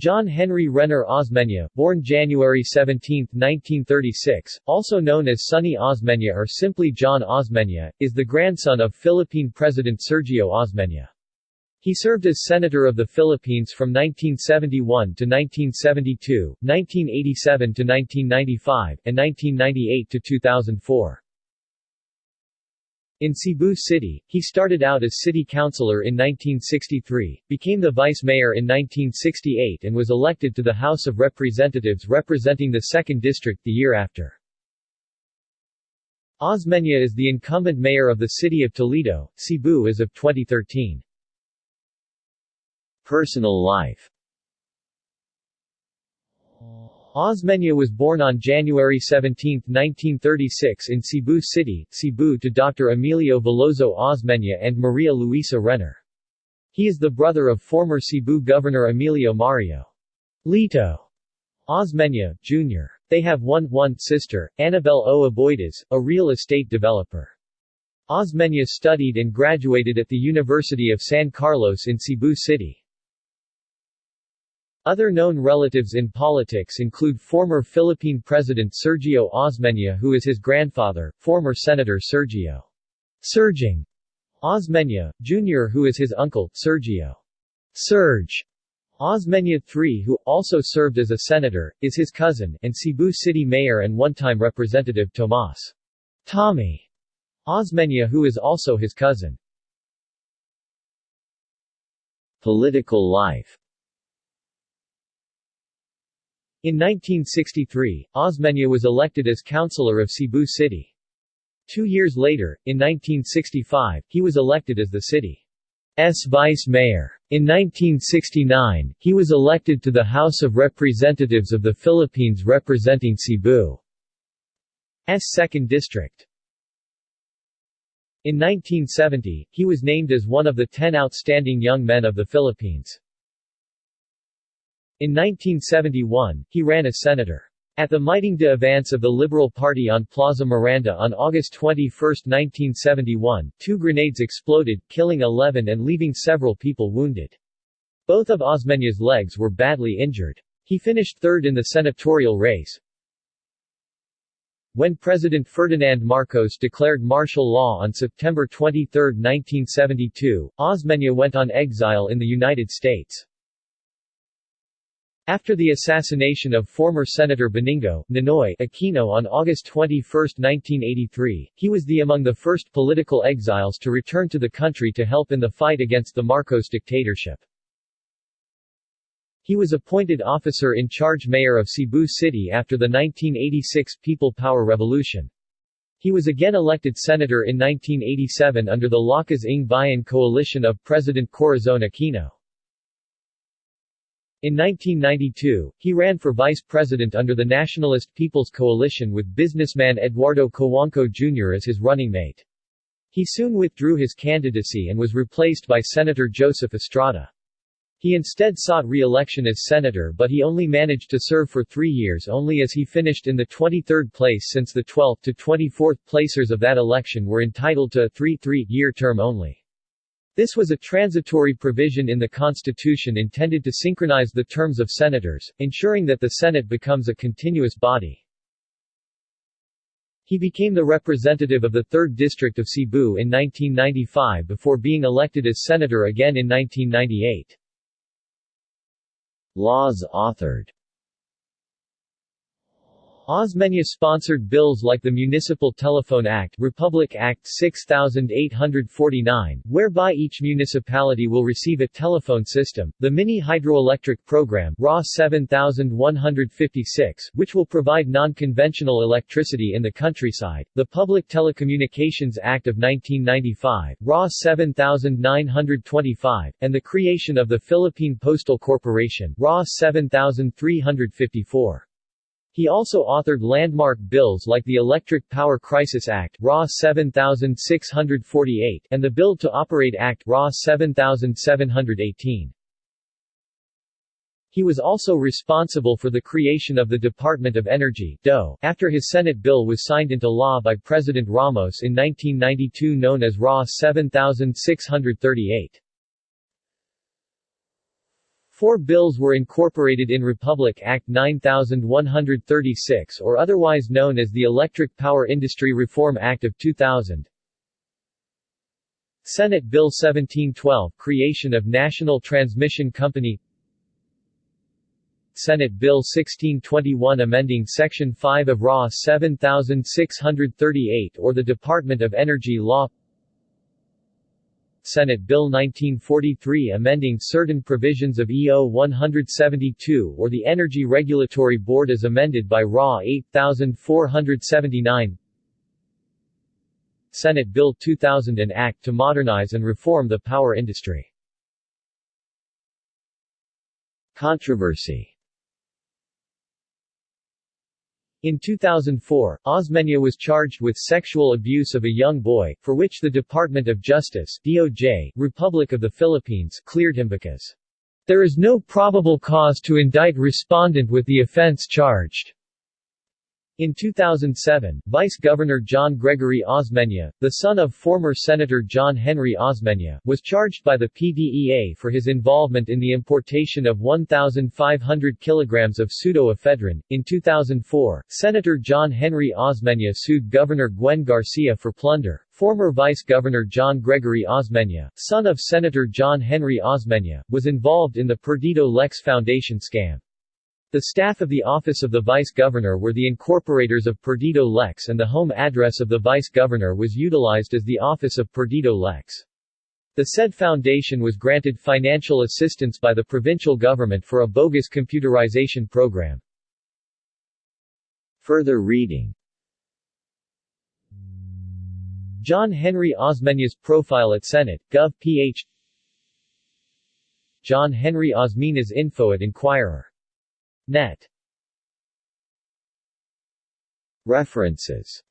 John Henry Renner Osmeña, born January 17, 1936, also known as Sonny Osmeña or simply John Osmeña, is the grandson of Philippine President Sergio Osmeña. He served as Senator of the Philippines from 1971 to 1972, 1987 to 1995, and 1998 to 2004. In Cebu City, he started out as city councilor in 1963, became the vice mayor in 1968 and was elected to the House of Representatives representing the 2nd District the year after. Osmeña is the incumbent mayor of the city of Toledo, Cebu as of 2013. Personal life Osmeña was born on January 17, 1936 in Cebu City, Cebu to Dr. Emilio Veloso Osmeña and Maria Luisa Renner. He is the brother of former Cebu Governor Emilio Mario Lito Osmeña, Jr. They have one, one sister, Annabel O. Aboides, a real estate developer. Osmeña studied and graduated at the University of San Carlos in Cebu City. Other known relatives in politics include former Philippine President Sergio Osmeña who is his grandfather, former Senator Sergio Serging Osmeña, Jr. who is his uncle, Sergio Serge Osmeña III who, also served as a senator, is his cousin, and Cebu City Mayor and one-time Representative Tomas Tommy Osmeña who is also his cousin. Political life in 1963, Osmeña was elected as councilor of Cebu City. Two years later, in 1965, he was elected as the city's vice mayor. In 1969, he was elected to the House of Representatives of the Philippines representing Cebu's 2nd District. In 1970, he was named as one of the ten outstanding young men of the Philippines. In 1971, he ran as senator. At the Miting de Avance of the Liberal Party on Plaza Miranda on August 21, 1971, two grenades exploded, killing 11 and leaving several people wounded. Both of Osmeña's legs were badly injured. He finished third in the senatorial race. When President Ferdinand Marcos declared martial law on September 23, 1972, Osmeña went on exile in the United States. After the assassination of former Senator Benigno Ninoy Aquino on August 21, 1983, he was the among the first political exiles to return to the country to help in the fight against the Marcos dictatorship. He was appointed officer in charge mayor of Cebu City after the 1986 People Power Revolution. He was again elected senator in 1987 under the Lakas ng Bayan coalition of President Corazon Aquino. In 1992, he ran for vice president under the Nationalist People's Coalition with businessman Eduardo Cojuangco Jr. as his running mate. He soon withdrew his candidacy and was replaced by Senator Joseph Estrada. He instead sought re-election as senator but he only managed to serve for three years only as he finished in the 23rd place since the 12th to 24th placers of that election were entitled to a three-three-year term only. This was a transitory provision in the Constitution intended to synchronize the terms of senators, ensuring that the Senate becomes a continuous body. He became the representative of the 3rd District of Cebu in 1995 before being elected as senator again in 1998. Laws authored Osmeña sponsored bills like the Municipal Telephone Act Republic Act 6849, whereby each municipality will receive a telephone system, the Mini Hydroelectric Program RA 7156, which will provide non-conventional electricity in the countryside, the Public Telecommunications Act of 1995 RA 7925, and the creation of the Philippine Postal Corporation RA 7354. He also authored landmark bills like the Electric Power Crisis Act RA 7648 and the Build to Operate Act RA 7718. He was also responsible for the creation of the Department of Energy DOE, after his Senate bill was signed into law by President Ramos in 1992 known as RA 7638. Four bills were incorporated in Republic Act 9136 or otherwise known as the Electric Power Industry Reform Act of 2000. Senate Bill 1712 Creation of National Transmission Company Senate Bill 1621 amending Section 5 of RA 7638 or the Department of Energy Law Senate Bill 1943 amending certain provisions of EO 172 or the Energy Regulatory Board as amended by RA 8479 Senate Bill 2000 an act to modernize and reform the power industry. Controversy in 2004, Osmeña was charged with sexual abuse of a young boy, for which the Department of Justice DOJ, Republic of the Philippines cleared him because there is no probable cause to indict respondent with the offense charged. In 2007, Vice Governor John Gregory Osmeña, the son of former Senator John Henry Osmeña, was charged by the PDEA for his involvement in the importation of 1,500 kilograms of pseudoephedrine. In 2004, Senator John Henry Osmeña sued Governor Gwen Garcia for plunder. Former Vice Governor John Gregory Osmeña, son of Senator John Henry Osmeña, was involved in the Perdido Lex Foundation scam. The staff of the Office of the Vice Governor were the incorporators of Perdido Lex and the home address of the Vice Governor was utilized as the Office of Perdido Lex. The said foundation was granted financial assistance by the provincial government for a bogus computerization program. Further reading John Henry Osmeña's profile at Senate, Gov. ph John Henry Osmeña's info at Inquirer Net. References